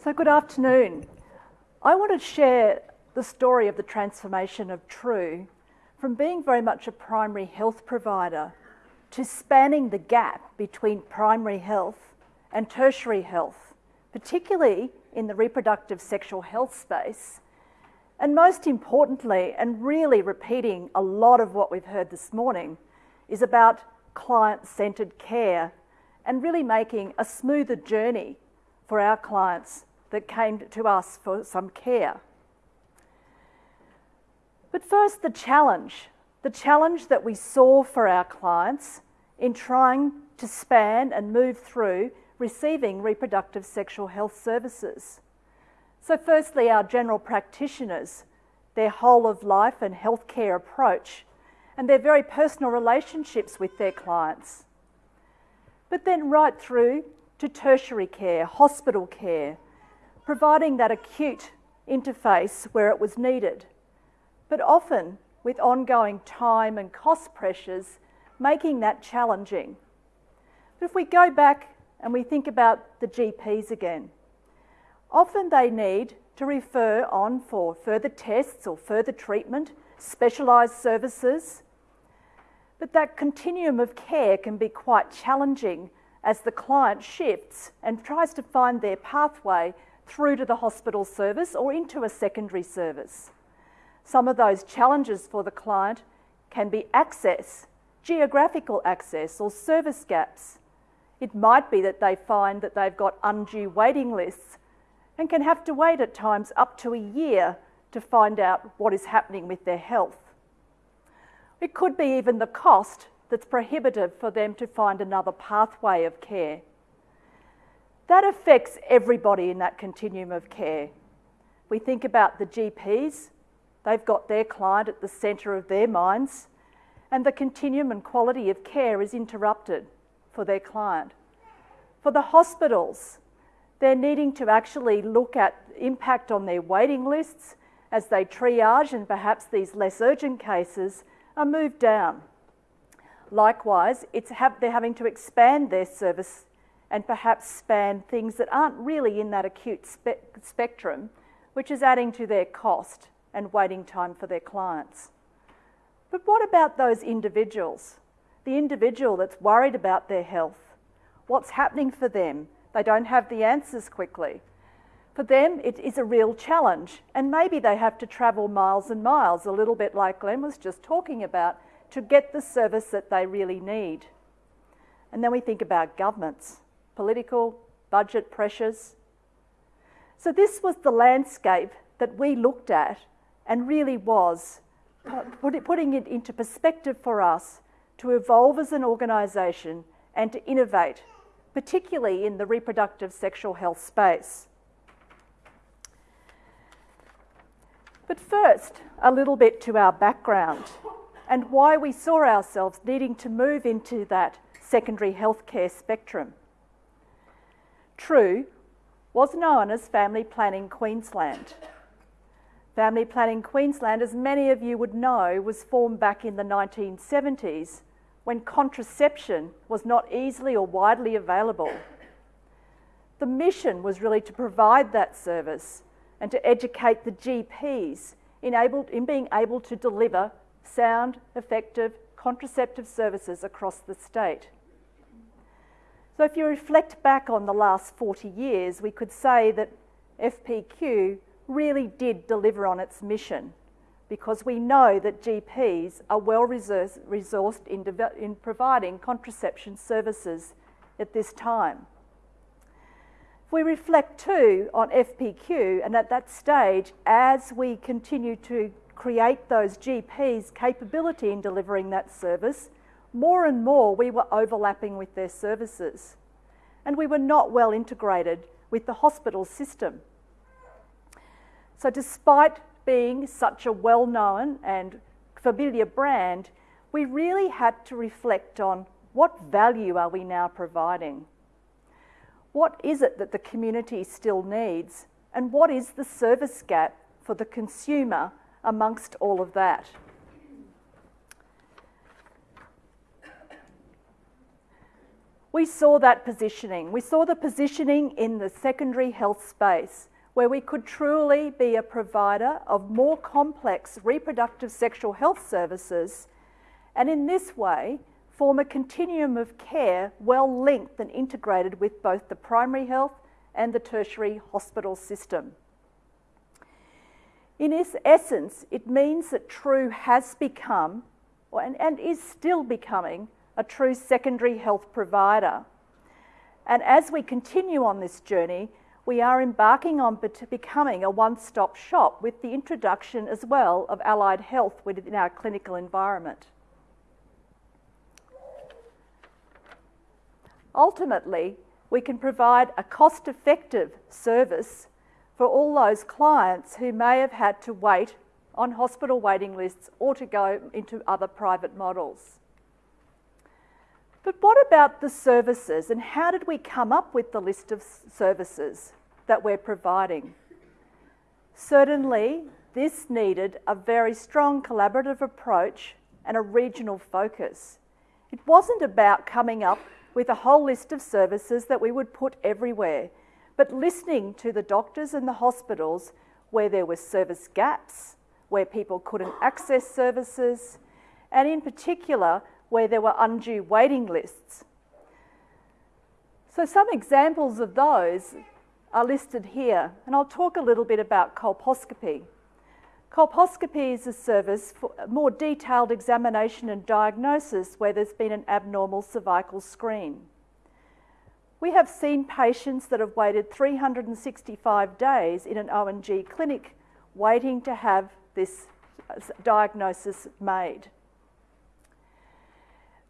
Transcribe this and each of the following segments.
So, good afternoon. I want to share the story of the transformation of True from being very much a primary health provider to spanning the gap between primary health and tertiary health, particularly in the reproductive sexual health space. And most importantly, and really repeating a lot of what we've heard this morning, is about client centred care and really making a smoother journey for our clients that came to us for some care. But first, the challenge. The challenge that we saw for our clients in trying to span and move through receiving reproductive sexual health services. So, firstly, our general practitioners, their whole of life and healthcare approach, and their very personal relationships with their clients. But then, right through to tertiary care, hospital care, providing that acute interface where it was needed, but often with ongoing time and cost pressures, making that challenging. But if we go back and we think about the GPs again, often they need to refer on for further tests or further treatment, specialised services. But that continuum of care can be quite challenging as the client shifts and tries to find their pathway through to the hospital service or into a secondary service. Some of those challenges for the client can be access, geographical access, or service gaps. It might be that they find that they've got undue waiting lists and can have to wait at times up to a year to find out what is happening with their health. It could be even the cost that's prohibitive for them to find another pathway of care. That affects everybody in that continuum of care. We think about the GPs, they've got their client at the centre of their minds, and the continuum and quality of care is interrupted for their client. For the hospitals, they're needing to actually look at impact on their waiting lists as they triage and perhaps these less urgent cases are moved down. Likewise, they're having to expand their service and perhaps span things that aren't really in that acute spe- spectrum, which is adding to their cost and waiting time for their clients. But what about those individuals? The individual that's worried about their health. What's happening for them? They don't have the answers quickly. For them, it is a real challenge, and maybe they have to travel miles and miles, a little bit like Glenn was just talking about, to get the service that they really need. And then we think about governments political, budget pressures. So, this was the landscape that we looked at and really was putting it into perspective for us to evolve as an organisation and to innovate, particularly in the reproductive sexual health space. But first, a little bit to our background and why we saw ourselves needing to move into that secondary healthcare spectrum. True was known as Family Planning Queensland. Family Planning Queensland, as many of you would know, was formed back in the 1970s when contraception was not easily or widely available. The mission was really to provide that service and to educate the GPs in, able, in being able to deliver sound, effective contraceptive services across the state. So, if you reflect back on the last 40 years, we could say that FPQ really did deliver on its mission because we know that GPs are well resourced in, in providing contraception services at this time. If we reflect too on FPQ, and at that stage, as we continue to create those GPs' capability in delivering that service, more and more we were overlapping with their services. And we were not well integrated with the hospital system. So, despite being such a well known and familiar brand, we really had to reflect on what value are we now providing? What is it that the community still needs? And what is the service gap for the consumer amongst all of that? We saw that positioning. We saw the positioning in the secondary health space where we could truly be a provider of more complex reproductive sexual health services and in this way form a continuum of care well linked and integrated with both the primary health and the tertiary hospital system. In its essence, it means that True has become and, and is still becoming a true secondary health provider. And as we continue on this journey, we are embarking on becoming a one stop shop with the introduction as well of allied health within our clinical environment. Ultimately, we can provide a cost effective service for all those clients who may have had to wait on hospital waiting lists or to go into other private models. But what about the services and how did we come up with the list of services that we're providing? Certainly, this needed a very strong collaborative approach and a regional focus. It wasn't about coming up with a whole list of services that we would put everywhere, but listening to the doctors and the hospitals where there were service gaps, where people couldn't access services, and in particular, where there were undue waiting lists. So, some examples of those are listed here, and I'll talk a little bit about colposcopy. Colposcopy is a service for more detailed examination and diagnosis where there's been an abnormal cervical screen. We have seen patients that have waited 365 days in an O&G clinic waiting to have this uh, diagnosis made.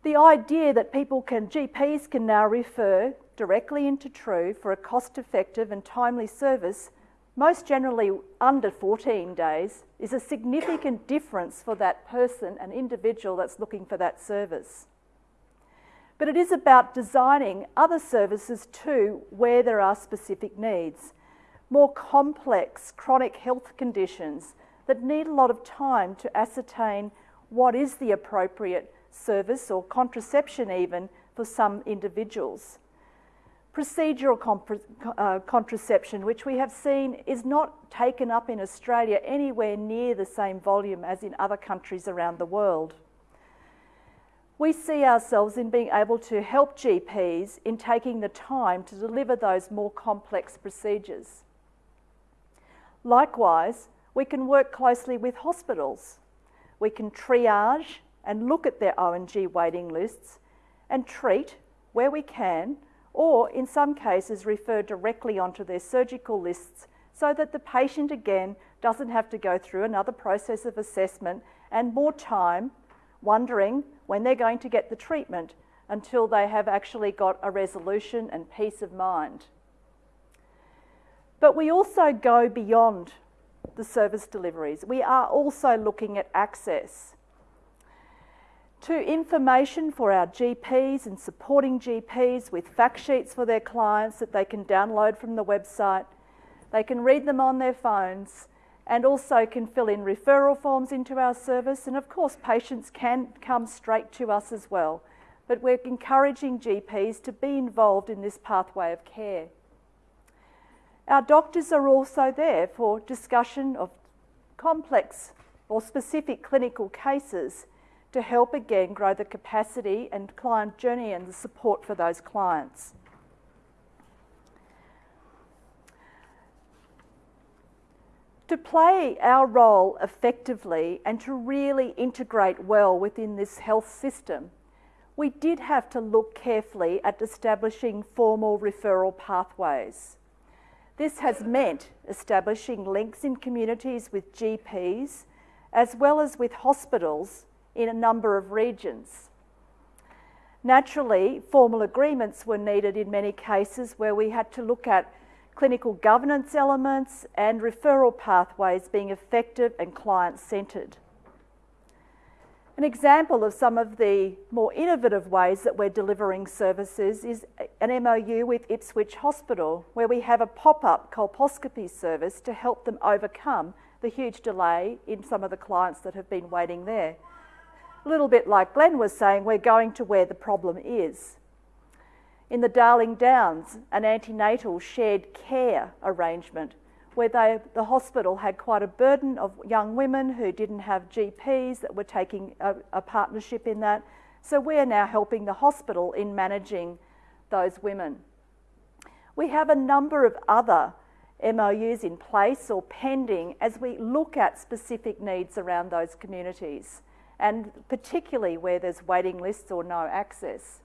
The idea that people can, GPs can now refer directly into True for a cost effective and timely service most generally under 14 days, is a significant difference for that person, an individual that's looking for that service. But it is about designing other services too where there are specific needs. More complex chronic health conditions that need a lot of time to ascertain what is the appropriate service or contraception, even for some individuals procedural uh, contraception, which we have seen is not taken up in Australia anywhere near the same volume as in other countries around the world. We see ourselves in being able to help GPs in taking the time to deliver those more complex procedures. Likewise, we can work closely with hospitals. We can triage and look at their O&G waiting lists and treat, where we can, or in some cases refer directly onto their surgical lists so that the patient again doesn't have to go through another process of assessment and more time wondering when they're going to get the treatment until they have actually got a resolution and peace of mind. But we also go beyond the service deliveries. We are also looking at access to information for our GPs and supporting GPs with fact sheets for their clients that they can download from the website. They can read them on their phones and also can fill in referral forms into our service. And of course, patients can come straight to us as well. But we're encouraging GPs to be involved in this pathway of care. Our doctors are also there for discussion of complex or specific clinical cases to help again grow the capacity and client journey and the support for those clients. To play our role effectively and to really integrate well within this health system, we did have to look carefully at establishing formal referral pathways. This has meant establishing links in communities with GPs as well as with hospitals in a number of regions. Naturally, formal agreements were needed in many cases where we had to look at clinical governance elements and referral pathways being effective and client centred. An example of some of the more innovative ways that we're delivering services is an MOU with Ipswich Hospital, where we have a pop up colposcopy service to help them overcome the huge delay in some of the clients that have been waiting there little bit like Glenn was saying, we're going to where the problem is. In the Darling Downs, an antenatal shared care arrangement where they, the hospital had quite a burden of young women who didn't have GPs that were taking a, a partnership in that. So we are now helping the hospital in managing those women. We have a number of other MOUs in place or pending as we look at specific needs around those communities, and particularly where there's waiting lists or no access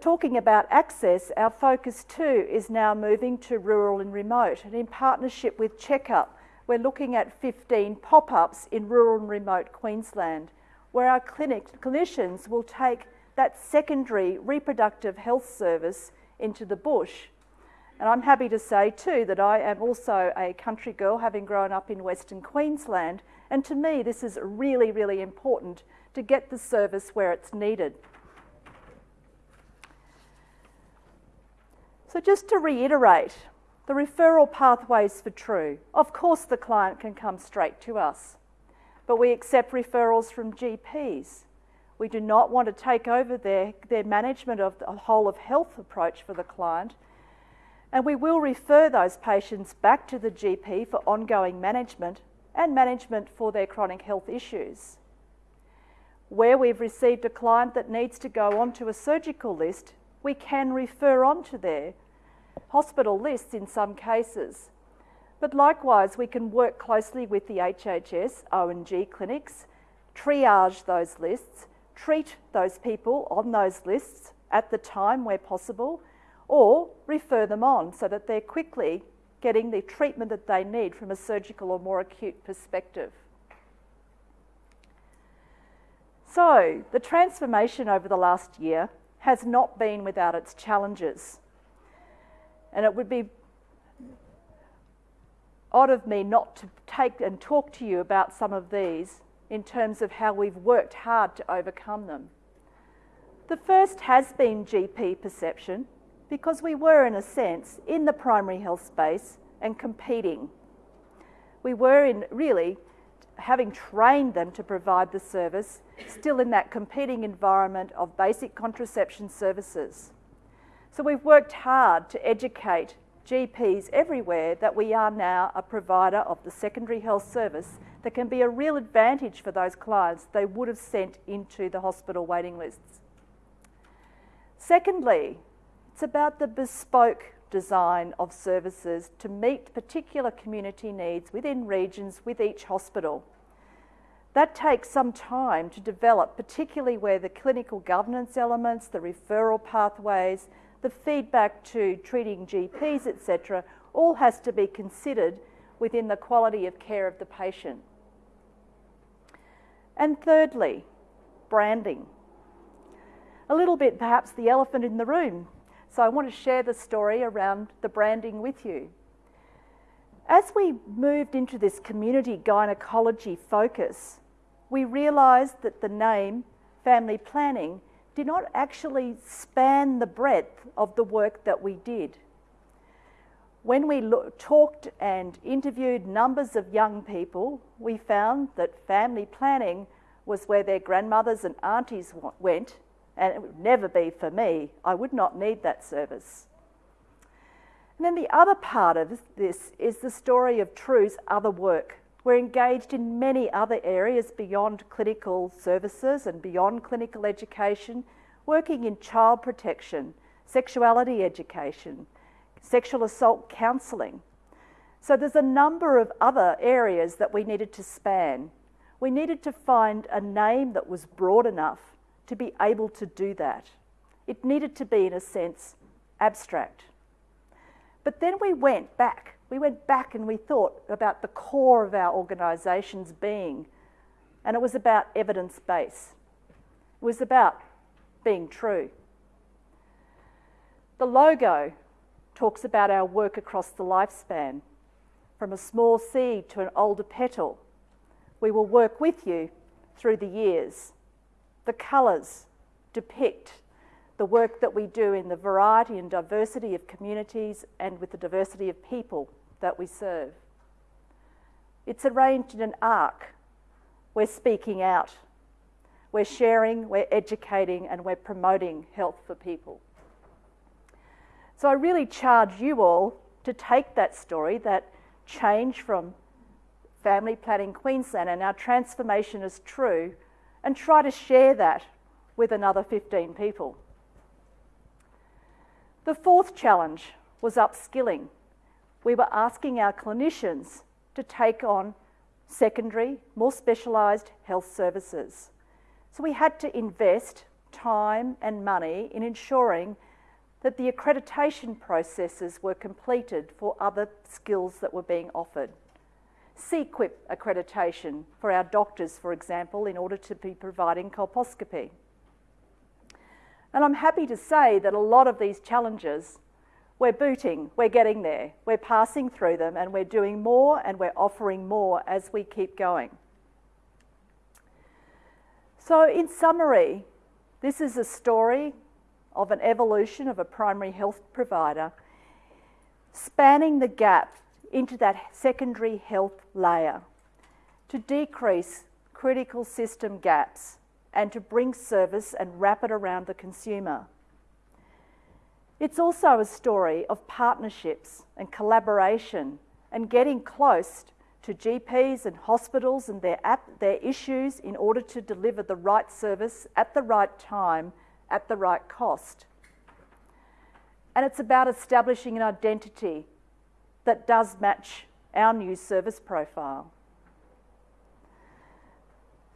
talking about access, our focus too is now moving to rural and remote. And in partnership with Checkup, we're looking at 15 pop ups in rural and remote Queensland, where our clinic, clinicians will take that secondary reproductive health service into the bush. And I'm happy to say too that I am also a country girl, having grown up in Western Queensland. And to me, this is really, really important to get the service where it's needed. So, just to reiterate, the referral pathways for True. Of course, the client can come straight to us, but we accept referrals from GPs. We do not want to take over their, their management of the whole of health approach for the client, and we will refer those patients back to the GP for ongoing management and management for their chronic health issues. Where we've received a client that needs to go onto a surgical list, we can refer onto their hospital lists in some cases. But likewise, we can work closely with the HHS, O&G clinics, triage those lists, treat those people on those lists at the time where possible, or refer them on so that they're quickly getting the treatment that they need from a surgical or more acute perspective. So, the transformation over the last year has not been without its challenges. And it would be odd of me not to take and talk to you about some of these in terms of how we've worked hard to overcome them. The first has been GP perception because we were, in a sense, in the primary health space and competing. We were in really having trained them to provide the service, still in that competing environment of basic contraception services. So we've worked hard to educate GPs everywhere that we are now a provider of the secondary health service that can be a real advantage for those clients they would have sent into the hospital waiting lists. Secondly, it's about the bespoke design of services to meet particular community needs within regions with each hospital. That takes some time to develop, particularly where the clinical governance elements, the referral pathways, the feedback to treating GPs, etc., all has to be considered within the quality of care of the patient. And thirdly, branding. A little bit perhaps the elephant in the room. So I want to share the story around the branding with you. As we moved into this community gynecology focus, we realised that the name family planning did not actually span the breadth of the work that we did. When we talked and interviewed numbers of young people, we found that family planning was where their grandmothers and aunties went, and it would never be for me. I would not need that service. And then the other part of this is the story of True's other work. We're engaged in many other areas beyond clinical services and beyond clinical education, working in child protection, sexuality education, sexual assault counselling. So there's a number of other areas that we needed to span. We needed to find a name that was broad enough to be able to do that. It needed to be, in a sense, abstract. But then we went back we went back and we thought about the core of our organisation's being, and it was about evidence base. It was about being true. The logo talks about our work across the lifespan, from a small seed to an older petal. We will work with you through the years. The colours depict the work that we do in the variety and diversity of communities and with the diversity of people that we serve. It's arranged in an arc. We're speaking out. we're sharing, we're educating, and we're promoting health for people. So I really charge you all to take that story, that change from Family Planning Queensland and our transformation is true, and try to share that with another 15 people. The fourth challenge was upskilling. We were asking our clinicians to take on secondary, more specialised health services. So we had to invest time and money in ensuring that the accreditation processes were completed for other skills that were being offered. C-QuIP accreditation for our doctors, for example, in order to be providing colposcopy. And I'm happy to say that a lot of these challenges, we're booting, we're getting there, we're passing through them, and we're doing more and we're offering more as we keep going. So, in summary, this is a story of an evolution of a primary health provider spanning the gap into that secondary health layer to decrease critical system gaps and to bring service and wrap it around the consumer. It's also a story of partnerships and collaboration and getting close to GPs and hospitals and their, app, their issues in order to deliver the right service at the right time at the right cost. And it's about establishing an identity that does match our new service profile.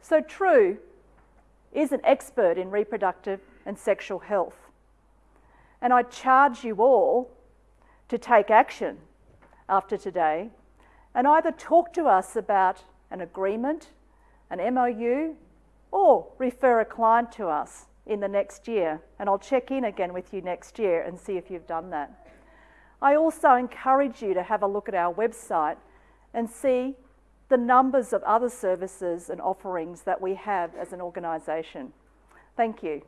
So, True is an expert in reproductive and sexual health. And I charge you all to take action after today and either talk to us about an agreement, an MOU, or refer a client to us in the next year. And I'll check in again with you next year and see if you've done that. I also encourage you to have a look at our website and see the numbers of other services and offerings that we have as an organisation. Thank you.